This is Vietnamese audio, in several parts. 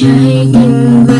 trái tim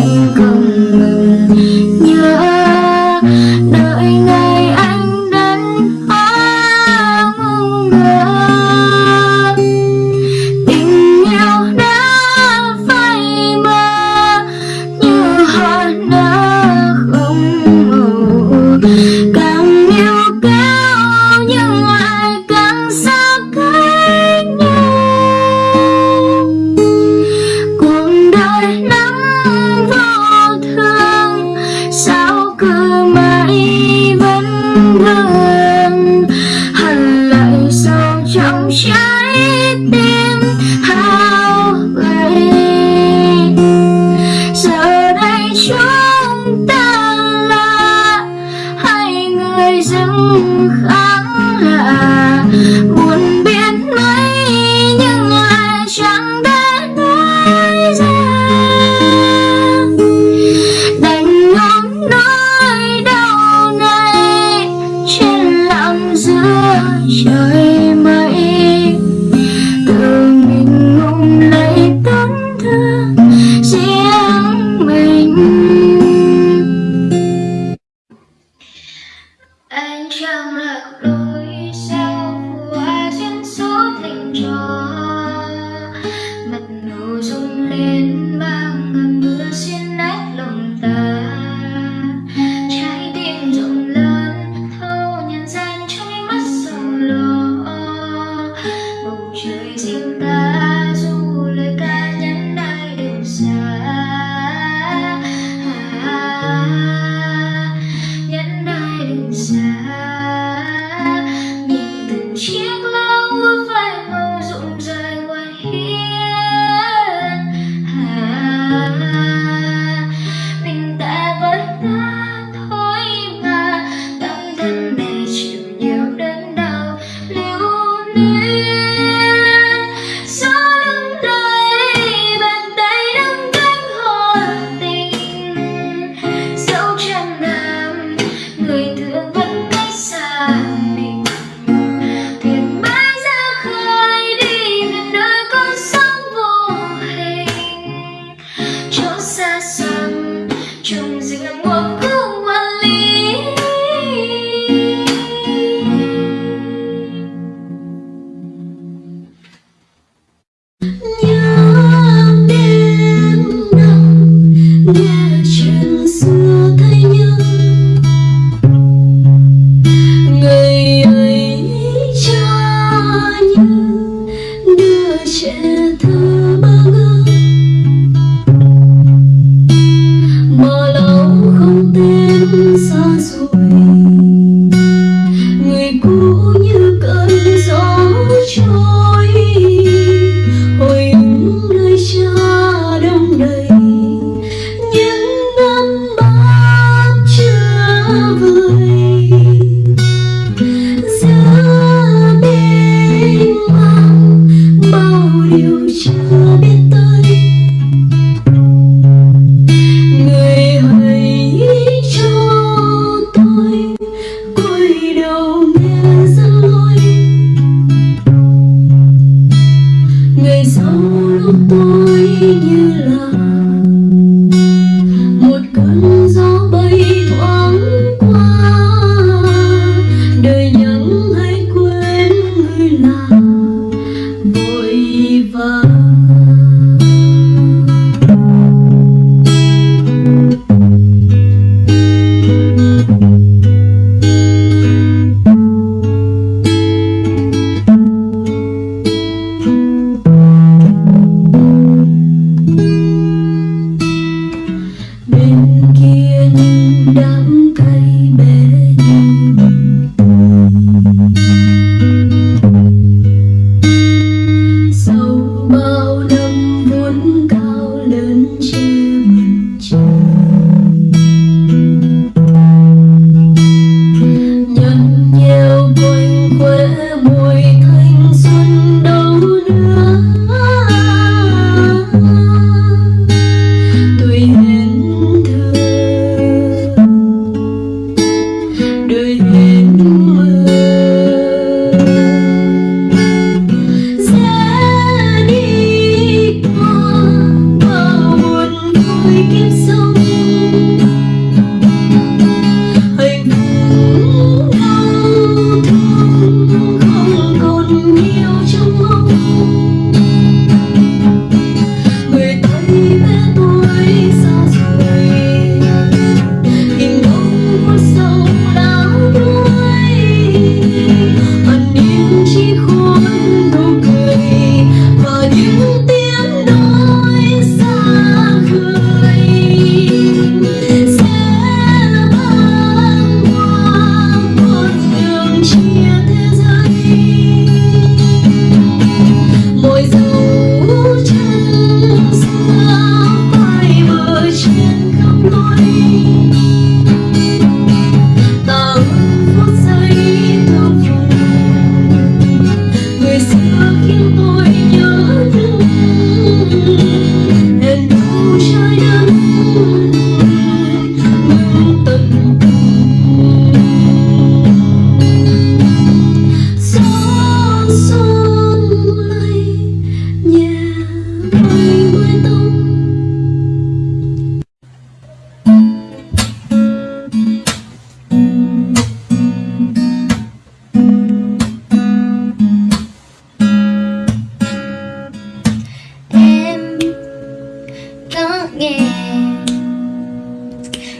có nghe.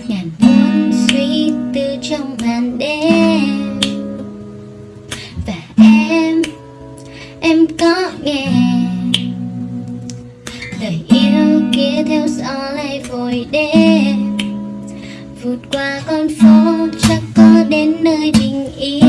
Ngàn muốn suy tư trong màn đêm. Và em em có nghe. Lời yêu kia theo gió lay vội đêm. Vượt qua con phố chắc có đến nơi bình yên.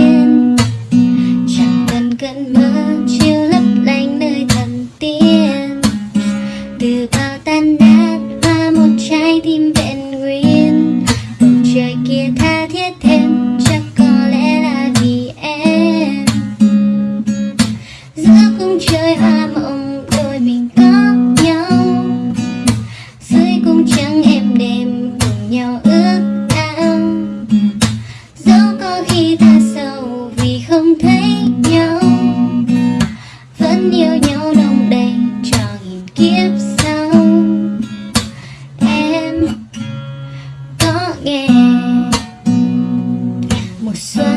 so